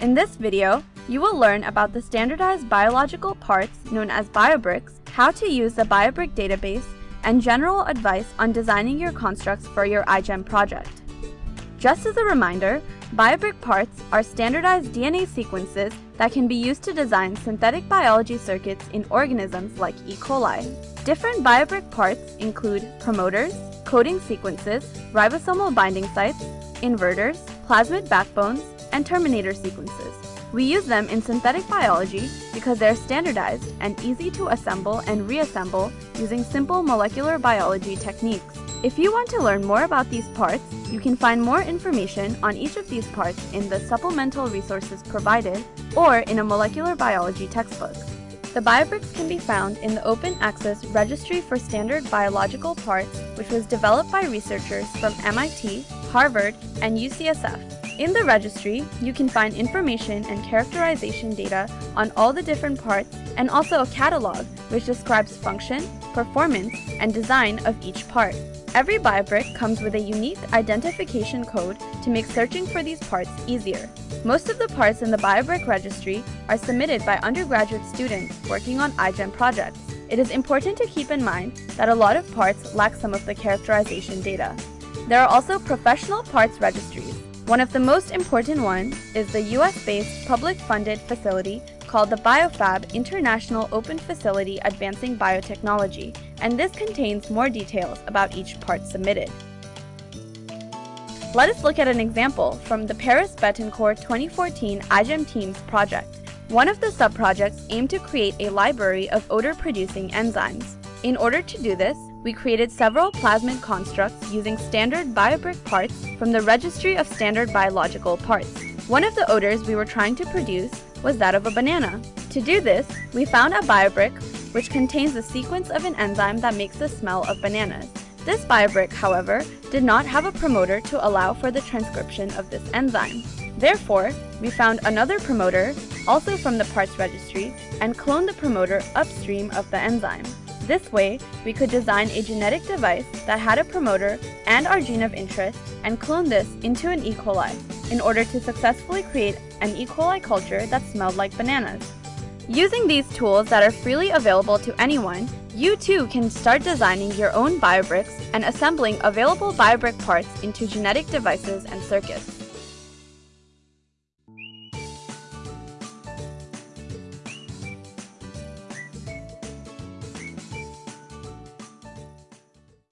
In this video, you will learn about the standardized biological parts known as BioBricks, how to use the BioBrick database, and general advice on designing your constructs for your iGEM project. Just as a reminder, BioBrick parts are standardized DNA sequences that can be used to design synthetic biology circuits in organisms like E. coli. Different BioBrick parts include promoters, coding sequences, ribosomal binding sites, inverters, plasmid backbones, and terminator sequences. We use them in synthetic biology because they're standardized and easy to assemble and reassemble using simple molecular biology techniques. If you want to learn more about these parts, you can find more information on each of these parts in the supplemental resources provided or in a molecular biology textbook. The BioBricks can be found in the Open Access Registry for Standard Biological Parts, which was developed by researchers from MIT, Harvard, and UCSF. In the registry, you can find information and characterization data on all the different parts and also a catalog which describes function, performance, and design of each part. Every BioBrick comes with a unique identification code to make searching for these parts easier. Most of the parts in the BioBrick registry are submitted by undergraduate students working on iGEM projects. It is important to keep in mind that a lot of parts lack some of the characterization data. There are also professional parts registries, one of the most important ones is the US-based public-funded facility called the BioFab International Open Facility Advancing Biotechnology, and this contains more details about each part submitted. Let us look at an example from the Paris Betancourt 2014 iGEM Teams project. One of the sub-projects aimed to create a library of odor-producing enzymes. In order to do this, we created several plasmid constructs using standard BioBrick parts from the Registry of Standard Biological Parts. One of the odors we were trying to produce was that of a banana. To do this, we found a BioBrick which contains the sequence of an enzyme that makes the smell of bananas. This BioBrick, however, did not have a promoter to allow for the transcription of this enzyme. Therefore, we found another promoter, also from the parts registry, and cloned the promoter upstream of the enzyme. This way, we could design a genetic device that had a promoter and our gene of interest and clone this into an E. coli in order to successfully create an E. coli culture that smelled like bananas. Using these tools that are freely available to anyone, you too can start designing your own biobricks and assembling available biobrick parts into genetic devices and circuits.